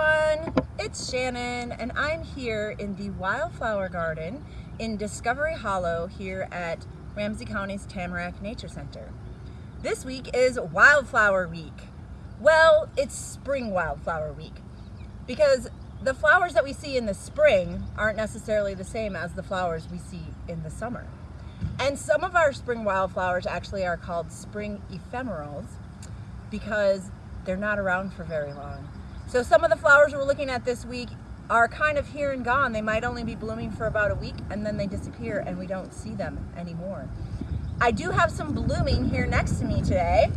everyone, it's Shannon and I'm here in the Wildflower Garden in Discovery Hollow here at Ramsey County's Tamarack Nature Center. This week is Wildflower Week. Well, it's Spring Wildflower Week because the flowers that we see in the spring aren't necessarily the same as the flowers we see in the summer. And some of our spring wildflowers actually are called spring ephemerals because they're not around for very long. So some of the flowers we're looking at this week are kind of here and gone. They might only be blooming for about a week and then they disappear and we don't see them anymore. I do have some blooming here next to me today.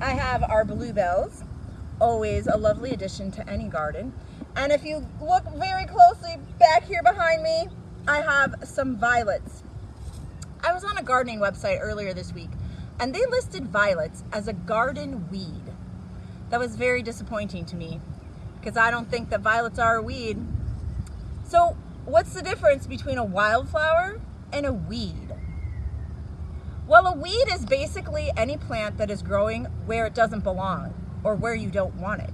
I have our bluebells, always a lovely addition to any garden. And if you look very closely back here behind me, I have some violets. I was on a gardening website earlier this week and they listed violets as a garden weed. That was very disappointing to me because I don't think that violets are a weed. So what's the difference between a wildflower and a weed? Well, a weed is basically any plant that is growing where it doesn't belong or where you don't want it.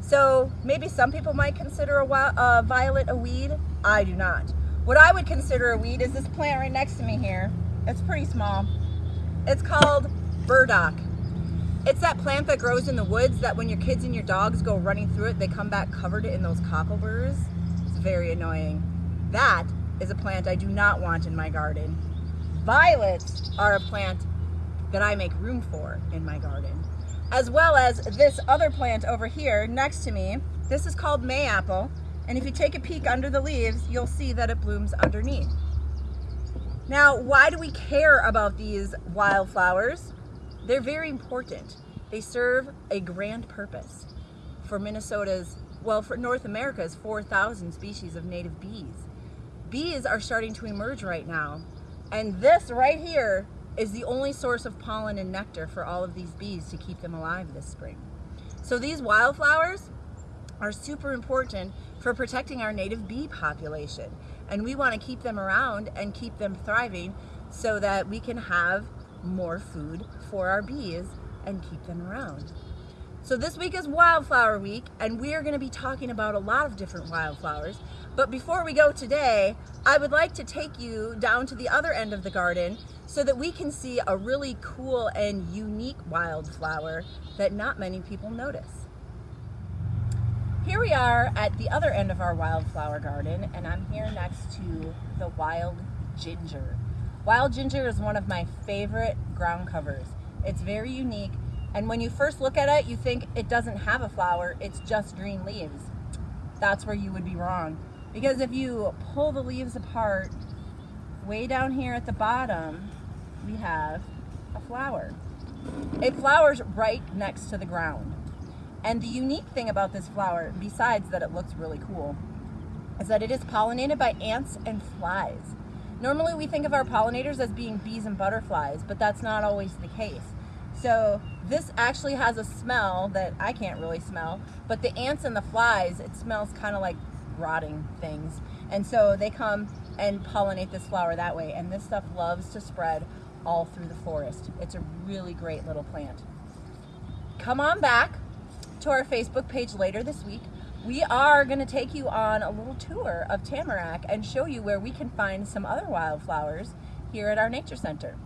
So maybe some people might consider a, a violet a weed. I do not. What I would consider a weed is this plant right next to me here. It's pretty small. It's called burdock. It's that plant that grows in the woods that when your kids and your dogs go running through it, they come back covered in those cockleburs. It's very annoying. That is a plant I do not want in my garden. Violets are a plant that I make room for in my garden. As well as this other plant over here next to me. This is called mayapple. And if you take a peek under the leaves, you'll see that it blooms underneath. Now, why do we care about these wildflowers? They're very important. They serve a grand purpose for Minnesota's, well, for North America's 4,000 species of native bees. Bees are starting to emerge right now. And this right here is the only source of pollen and nectar for all of these bees to keep them alive this spring. So these wildflowers are super important for protecting our native bee population. And we want to keep them around and keep them thriving so that we can have more food for our bees and keep them around. So this week is Wildflower Week and we are going to be talking about a lot of different wildflowers. But before we go today, I would like to take you down to the other end of the garden so that we can see a really cool and unique wildflower that not many people notice. Here we are at the other end of our wildflower garden and I'm here next to the wild ginger. Wild ginger is one of my favorite ground covers. It's very unique, and when you first look at it, you think it doesn't have a flower, it's just green leaves. That's where you would be wrong. Because if you pull the leaves apart, way down here at the bottom, we have a flower. It flowers right next to the ground. And the unique thing about this flower, besides that it looks really cool, is that it is pollinated by ants and flies. Normally we think of our pollinators as being bees and butterflies, but that's not always the case. So this actually has a smell that I can't really smell, but the ants and the flies, it smells kind of like rotting things. And so they come and pollinate this flower that way. And this stuff loves to spread all through the forest. It's a really great little plant. Come on back to our Facebook page later this week we are going to take you on a little tour of Tamarack and show you where we can find some other wildflowers here at our nature center.